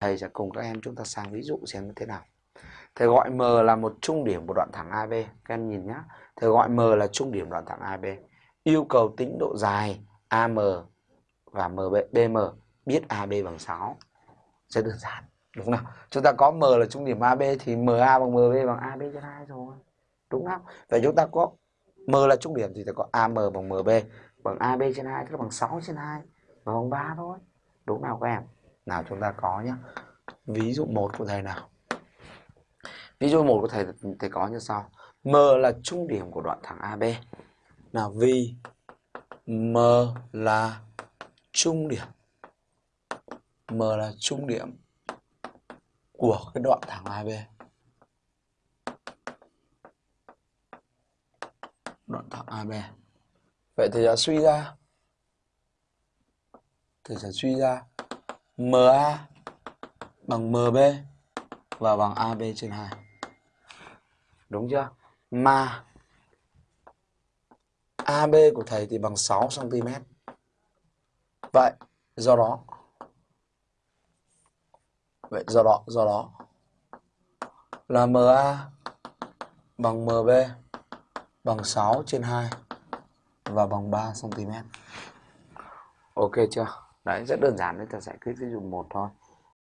thầy sẽ cùng các em chúng ta sang ví dụ xem như thế nào. Thầy gọi m là một trung điểm của đoạn thẳng AB các em nhìn nhé thầy gọi m là trung điểm đoạn thẳng AB yêu cầu tính độ dài AM và MB, BM biết AB bằng 6 rất đơn giản đúng không chúng ta có M là trung điểm AB thì MA bằng MB bằng AB trên 2 rồi đúng không? Vậy chúng ta có M là trung điểm thì ta có AM bằng MB bằng AB trên 2 tức là bằng 6 trên 2 và bằng 3 thôi đúng nào các em? Nào chúng ta có nhé ví dụ một của thầy nào. Ví dụ một của thầy thầy có như sau. M là trung điểm của đoạn thẳng AB nào vì M là trung điểm. M là trung điểm của cái đoạn thẳng AB đoạn thẳng AB vậy thì đã suy ra. Thì sẽ suy ra. MA bằng MB và bằng AB trên 2 đúng chưa? Mà AB của thầy thì bằng 6 cm vậy, do đó. Vậy, do đó do đó. Là MA bằng MB bằng 6 trên 2 và bằng 3 cm ok chưa? Đấy rất đơn giản để ta giải quyết ví dụ một thôi.